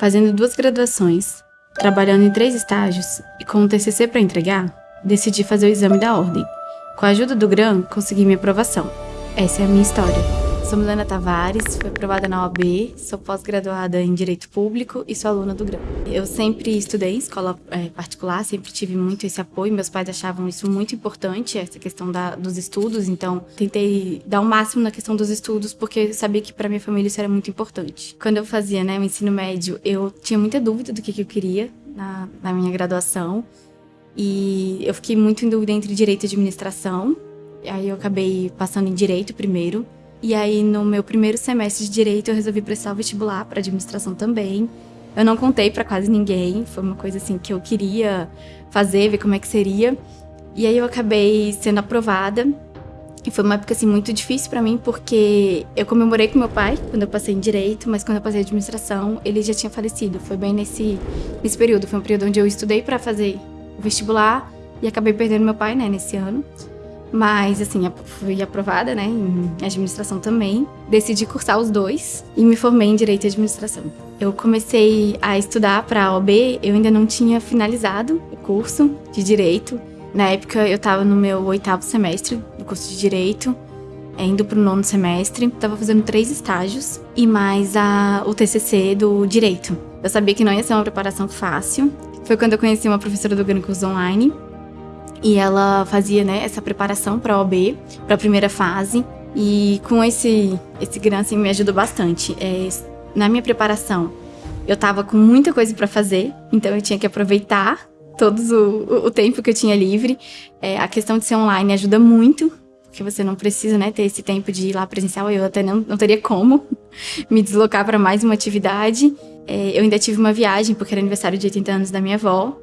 Fazendo duas graduações, trabalhando em três estágios e com um TCC para entregar, decidi fazer o exame da ordem. Com a ajuda do GRAM, consegui minha aprovação. Essa é a minha história. Sou Milena Tavares, fui aprovada na OAB, sou pós-graduada em Direito Público e sou aluna do GRAM. Eu sempre estudei em escola é, particular, sempre tive muito esse apoio, meus pais achavam isso muito importante, essa questão da, dos estudos, então tentei dar o máximo na questão dos estudos, porque sabia que para minha família isso era muito importante. Quando eu fazia né, o ensino médio, eu tinha muita dúvida do que, que eu queria na, na minha graduação, e eu fiquei muito em dúvida entre Direito e Administração, aí eu acabei passando em Direito primeiro, e aí, no meu primeiro semestre de Direito, eu resolvi prestar o vestibular para administração também. Eu não contei para quase ninguém, foi uma coisa assim que eu queria fazer, ver como é que seria. E aí eu acabei sendo aprovada. E foi uma época assim muito difícil para mim, porque eu comemorei com meu pai quando eu passei em direito, mas quando eu passei em administração, ele já tinha falecido. Foi bem nesse nesse período, foi um período onde eu estudei para fazer o vestibular e acabei perdendo meu pai, né, nesse ano. Mas, assim, fui aprovada, né, em administração também. Decidi cursar os dois e me formei em Direito e Administração. Eu comecei a estudar para a OB, eu ainda não tinha finalizado o curso de Direito. Na época, eu estava no meu oitavo semestre do curso de Direito, é, indo para o nono semestre. Estava fazendo três estágios e mais a, o TCC do Direito. Eu sabia que não ia ser uma preparação fácil. Foi quando eu conheci uma professora do Gran Curso Online, e ela fazia né, essa preparação para a OB, para a primeira fase. E com esse, esse grant assim, me ajudou bastante. É, na minha preparação, eu estava com muita coisa para fazer, então eu tinha que aproveitar todo o, o tempo que eu tinha livre. É, a questão de ser online ajuda muito, porque você não precisa né, ter esse tempo de ir lá presencial. Eu até não, não teria como me deslocar para mais uma atividade. É, eu ainda tive uma viagem, porque era aniversário de 80 anos da minha avó.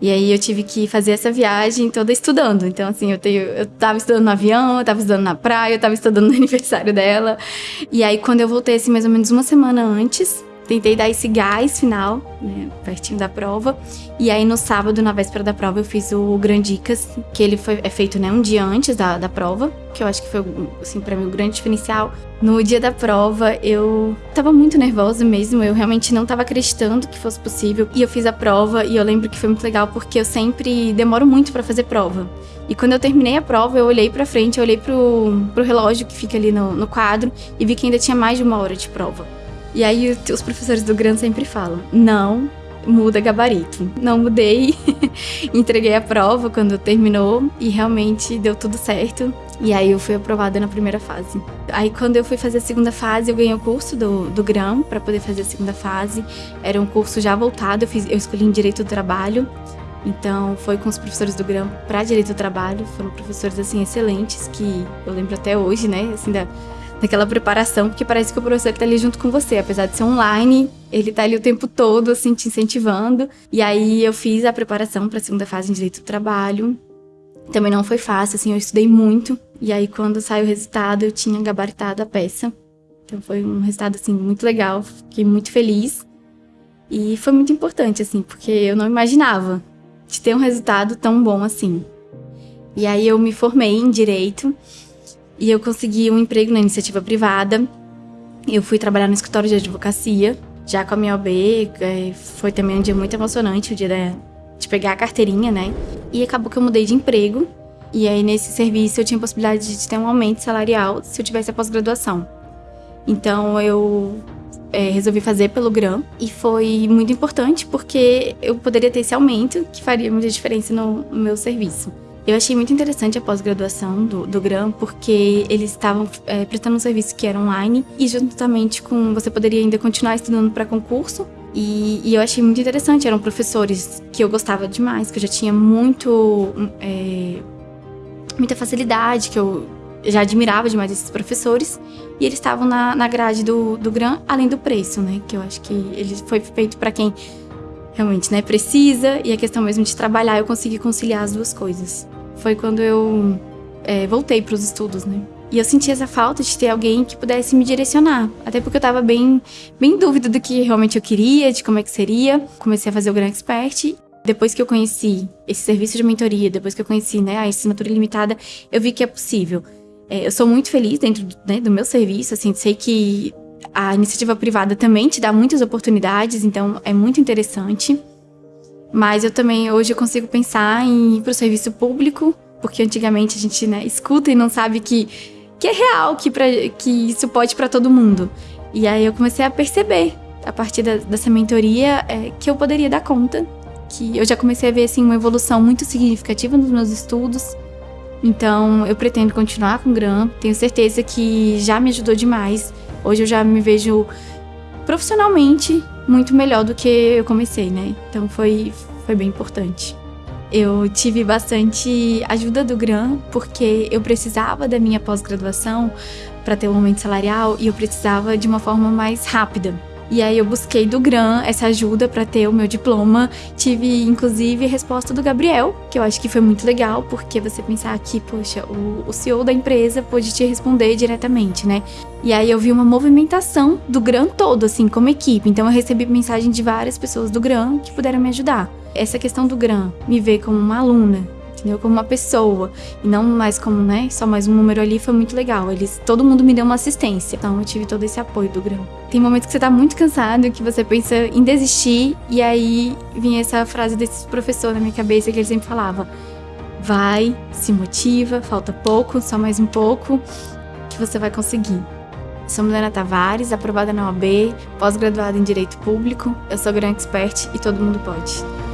E aí eu tive que fazer essa viagem toda estudando. Então, assim, eu, tenho, eu tava estudando no avião, eu tava estudando na praia, eu tava estudando no aniversário dela. E aí, quando eu voltei, assim, mais ou menos uma semana antes, tentei dar esse gás final, né, pertinho da prova. E aí, no sábado, na véspera da prova, eu fiz o Grandicas, que ele foi, é feito, né, um dia antes da, da prova, que eu acho que foi, assim, pra mim, o grande diferencial. No dia da prova, eu tava muito nervosa mesmo, eu realmente não tava acreditando que fosse possível. E eu fiz a prova, e eu lembro que foi muito legal, porque eu sempre demoro muito para fazer prova. E quando eu terminei a prova, eu olhei pra frente, eu olhei pro, pro relógio que fica ali no, no quadro, e vi que ainda tinha mais de uma hora de prova. E aí os professores do Gran sempre falam: não muda gabarito. Não mudei, entreguei a prova quando terminou e realmente deu tudo certo. E aí eu fui aprovada na primeira fase. Aí quando eu fui fazer a segunda fase, eu ganhei o curso do, do GRAM para poder fazer a segunda fase. Era um curso já voltado, eu, fiz, eu escolhi em Direito do Trabalho. Então foi com os professores do GRAM para Direito do Trabalho. Foram professores assim excelentes que eu lembro até hoje, né? Assim, da, daquela preparação, porque parece que o professor está ali junto com você, apesar de ser online, ele está ali o tempo todo, assim, te incentivando. E aí eu fiz a preparação para a segunda fase em Direito do Trabalho. Também não foi fácil, assim, eu estudei muito. E aí quando saiu o resultado, eu tinha gabaritado a peça. Então foi um resultado, assim, muito legal, fiquei muito feliz. E foi muito importante, assim, porque eu não imaginava de ter um resultado tão bom assim. E aí eu me formei em Direito e eu consegui um emprego na iniciativa privada. Eu fui trabalhar no escritório de advocacia, já com a minha OB. É, foi também um dia muito emocionante, o dia de pegar a carteirinha, né? E acabou que eu mudei de emprego. E aí, nesse serviço, eu tinha a possibilidade de ter um aumento salarial se eu tivesse a pós-graduação. Então, eu é, resolvi fazer pelo GRAM e foi muito importante porque eu poderia ter esse aumento que faria muita diferença no meu serviço. Eu achei muito interessante a pós-graduação do, do GRAM, porque eles estavam é, prestando um serviço que era online e juntamente com você poderia ainda continuar estudando para concurso. E, e, eu achei muito interessante, eram professores que eu gostava demais, que eu já tinha muito é, muita facilidade, que eu já admirava demais esses professores. E eles estavam na, na grade do, do GRAM, além do preço, né? Que eu acho que ele foi feito para quem realmente né, precisa e a questão mesmo de trabalhar, eu consegui conciliar as duas coisas foi quando eu é, voltei para os estudos, né? E eu senti essa falta de ter alguém que pudesse me direcionar. Até porque eu estava bem, bem em dúvida do que realmente eu queria, de como é que seria. Comecei a fazer o Grand Expert. Depois que eu conheci esse serviço de mentoria, depois que eu conheci né, a assinatura ilimitada, eu vi que é possível. É, eu sou muito feliz dentro né, do meu serviço, assim, sei que A iniciativa privada também te dá muitas oportunidades, então é muito interessante. Mas eu também hoje eu consigo pensar em ir para o serviço público, porque antigamente a gente né, escuta e não sabe que, que é real, que, pra, que isso pode para todo mundo. E aí eu comecei a perceber, a partir da, dessa mentoria, é, que eu poderia dar conta, que eu já comecei a ver assim, uma evolução muito significativa nos meus estudos. Então eu pretendo continuar com o GRAM, tenho certeza que já me ajudou demais. Hoje eu já me vejo profissionalmente muito melhor do que eu comecei, né? Então foi, foi bem importante. Eu tive bastante ajuda do GRAM, porque eu precisava da minha pós-graduação para ter um aumento salarial e eu precisava de uma forma mais rápida. E aí eu busquei do GRAM essa ajuda para ter o meu diploma. Tive, inclusive, resposta do Gabriel, que eu acho que foi muito legal, porque você pensar que, poxa, o, o CEO da empresa pôde te responder diretamente, né? E aí eu vi uma movimentação do GRAM todo, assim, como equipe. Então eu recebi mensagem de várias pessoas do GRAM que puderam me ajudar. Essa questão do GRAM, me ver como uma aluna, entendeu? Como uma pessoa e não mais como, né, só mais um número ali foi muito legal. Eles, todo mundo me deu uma assistência. Então eu tive todo esse apoio do Grão. Tem momentos que você tá muito cansado, que você pensa em desistir e aí vinha essa frase desse professor na minha cabeça que ele sempre falava: "Vai, se motiva, falta pouco, só mais um pouco que você vai conseguir". Sou Milena Tavares, aprovada na OAB, pós-graduada em Direito Público. Eu sou Gran Expert e todo mundo pode.